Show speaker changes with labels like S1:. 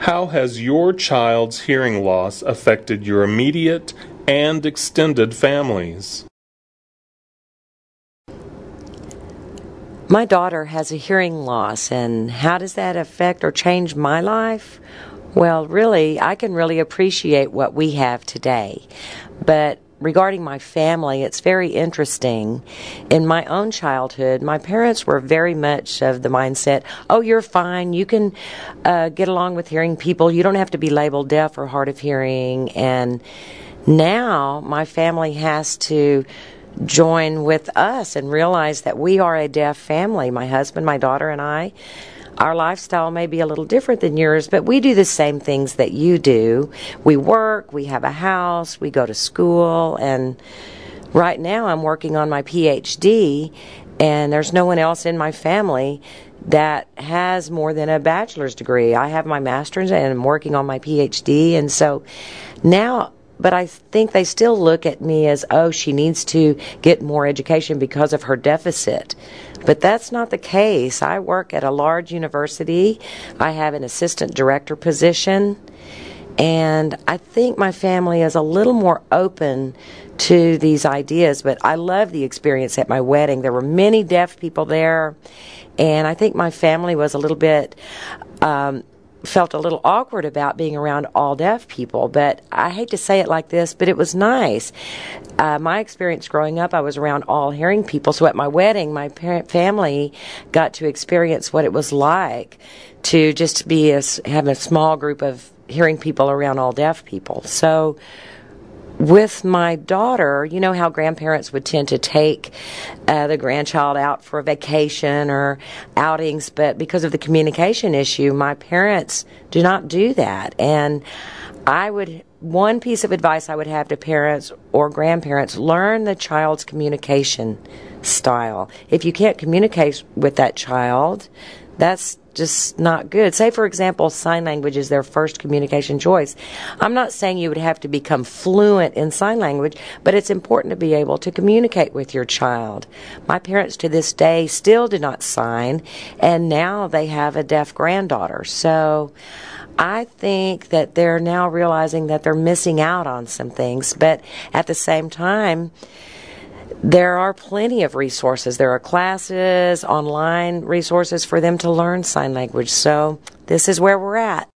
S1: How has your child's hearing loss affected your immediate and extended families?
S2: My daughter has a hearing loss, and how does that affect or change my life? Well, really, I can really appreciate what we have today. But regarding my family, it's very interesting. In my own childhood, my parents were very much of the mindset, oh, you're fine. You can uh, get along with hearing people. You don't have to be labeled deaf or hard of hearing. And now my family has to join with us and realize that we are a deaf family my husband, my daughter, and I. Our lifestyle may be a little different than yours, but we do the same things that you do. We work, we have a house, we go to school, and right now I'm working on my PhD, and there's no one else in my family that has more than a bachelor's degree. I have my master's and I'm working on my PhD, and so now but I think they still look at me as, oh, she needs to get more education because of her deficit. But that's not the case. I work at a large university. I have an assistant director position. And I think my family is a little more open to these ideas, but I love the experience at my wedding. There were many deaf people there, and I think my family was a little bit um, felt a little awkward about being around all deaf people, but I hate to say it like this, but it was nice. Uh, my experience growing up, I was around all hearing people, so at my wedding, my parent family got to experience what it was like to just be a, have a small group of hearing people around all deaf people. So with my daughter, you know how grandparents would tend to take uh, the grandchild out for a vacation or outings, but because of the communication issue, my parents do not do that. And I would, one piece of advice I would have to parents or grandparents learn the child's communication style. If you can't communicate with that child, that's just not good. Say, for example, sign language is their first communication choice. I'm not saying you would have to become fluent in sign language, but it's important to be able to communicate with your child. My parents to this day still do not sign, and now they have a deaf granddaughter. So I think that they're now realizing that they're missing out on some things, but at the same time, there are plenty of resources. There are classes, online resources for them to learn sign language. So this is where we're at.